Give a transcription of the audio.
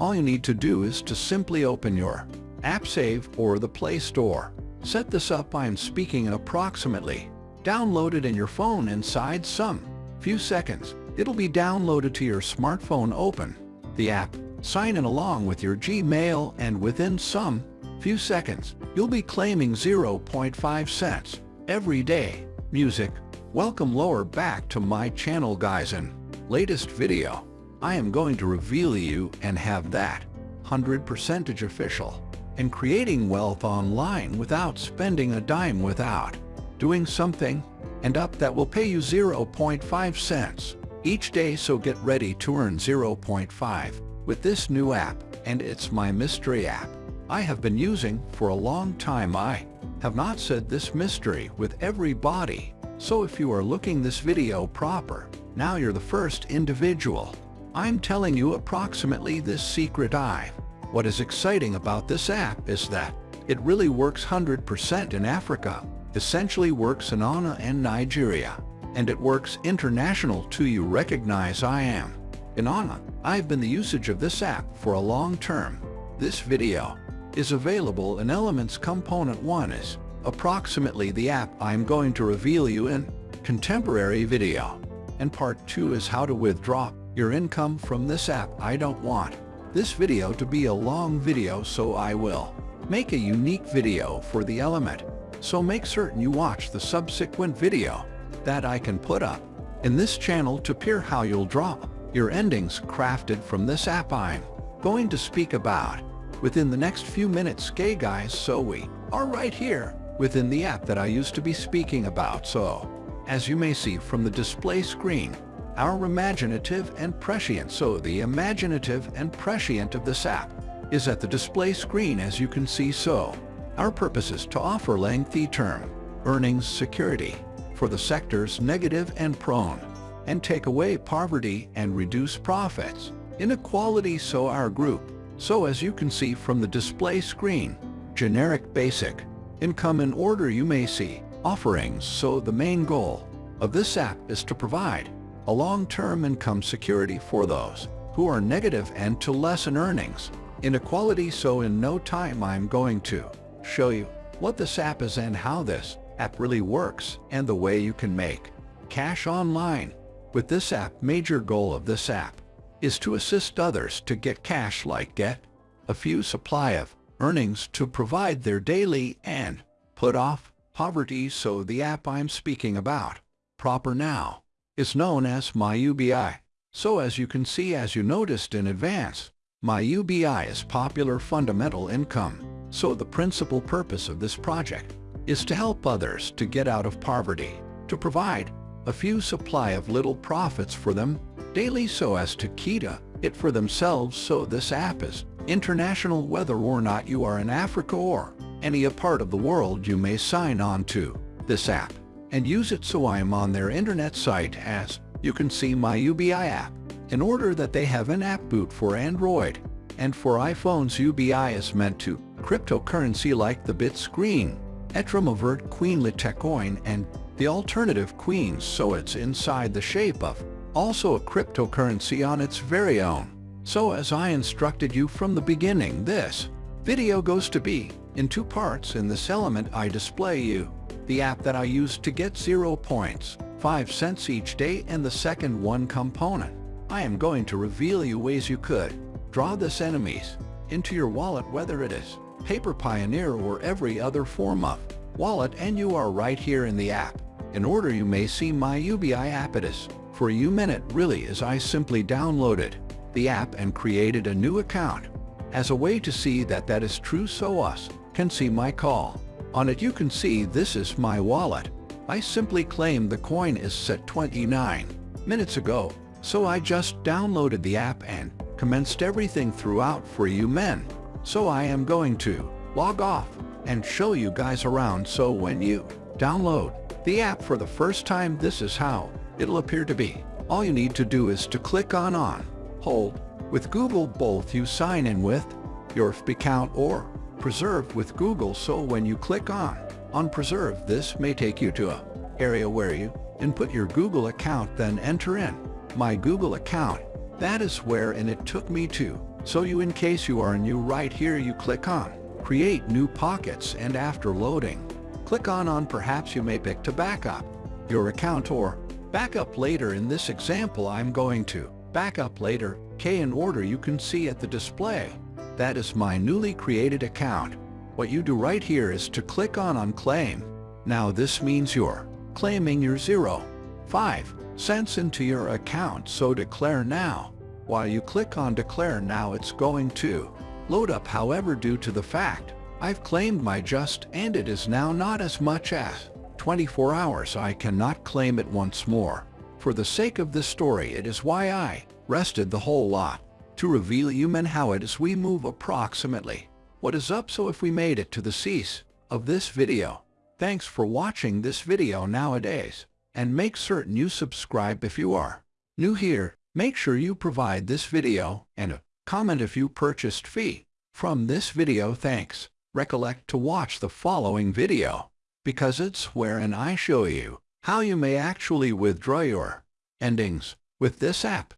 all you need to do is to simply open your App Save or the Play Store. Set this up I'm speaking in approximately. Download it in your phone inside some few seconds. It'll be downloaded to your smartphone open. The app, sign in along with your Gmail and within some few seconds, you'll be claiming 0.5 cents every day. Music, welcome lower back to my channel guys in latest video. I am going to reveal you and have that 100% official and creating wealth online without spending a dime without doing something and up that will pay you 0.5 cents each day so get ready to earn 0.5 with this new app and it's my mystery app. I have been using for a long time. I have not said this mystery with everybody. So if you are looking this video proper now you're the first individual I'm telling you approximately this secret I've what is exciting about this app is that it really works 100% in Africa, essentially works in Ghana and Nigeria, and it works international too you recognize I am. In Ghana, I've been the usage of this app for a long term. This video is available in Elements Component 1 is approximately the app I'm going to reveal you in contemporary video. And part 2 is how to withdraw your income from this app I don't want. This video to be a long video so I will make a unique video for the element. So make certain you watch the subsequent video that I can put up in this channel to peer how you'll draw your endings crafted from this app I'm going to speak about within the next few minutes. Okay guys so we are right here within the app that I used to be speaking about. So as you may see from the display screen our imaginative and prescient. So the imaginative and prescient of this app is at the display screen as you can see so. Our purpose is to offer lengthy term earnings security for the sectors negative and prone and take away poverty and reduce profits, inequality so our group. So as you can see from the display screen, generic basic income in order you may see offerings so the main goal of this app is to provide a long-term income security for those who are negative and to lessen earnings. Inequality so in no time I'm going to show you what this app is and how this app really works and the way you can make cash online. With this app, major goal of this app is to assist others to get cash like get a few supply of earnings to provide their daily and put off poverty so the app I'm speaking about. Proper now is known as MyUBI. So as you can see as you noticed in advance, MyUBI is popular fundamental income. So the principal purpose of this project is to help others to get out of poverty, to provide a few supply of little profits for them daily so as to kita it for themselves so this app is international whether or not you are in Africa or any a part of the world you may sign on to this app and use it so I am on their internet site as you can see my UBI app. In order that they have an app boot for Android and for iPhones UBI is meant to cryptocurrency like the BitScreen, Etramavert Queen Litecoin and the alternative Queens so it's inside the shape of also a cryptocurrency on its very own. So as I instructed you from the beginning this video goes to be in two parts in this element I display you the app that I use to get 0 points, 5 cents each day and the second one component. I am going to reveal you ways you could draw this enemies into your wallet whether it is Paper Pioneer or every other form of wallet and you are right here in the app. In order you may see my UBI app it is for you minute really as I simply downloaded the app and created a new account as a way to see that that is true so us can see my call. On it you can see this is my wallet. I simply claim the coin is set 29 minutes ago, so I just downloaded the app and commenced everything throughout for you men. So I am going to log off and show you guys around so when you download the app for the first time this is how it'll appear to be. All you need to do is to click on on, hold, with Google both you sign in with your FB account or Preserve with Google so when you click on on Preserve this may take you to a area where you input your Google account then enter in my Google account. That is where and it took me to So you in case you are new right here you click on Create New Pockets and after loading, click on on perhaps you may pick to backup your account or backup later in this example I'm going to backup later K in order you can see at the display. That is my newly created account. What you do right here is to click on on claim. Now this means you're claiming your zero, five cents into your account so declare now. While you click on Declare Now it's going to load up however due to the fact I've claimed my just and it is now not as much as 24 hours I cannot claim it once more. For the sake of this story it is why I rested the whole lot to reveal you men how it is we move approximately what is up so if we made it to the cease of this video. Thanks for watching this video nowadays and make certain you subscribe if you are new here Make sure you provide this video and a comment if you purchased fee from this video thanks. Recollect to watch the following video because it's wherein I show you how you may actually withdraw your endings with this app.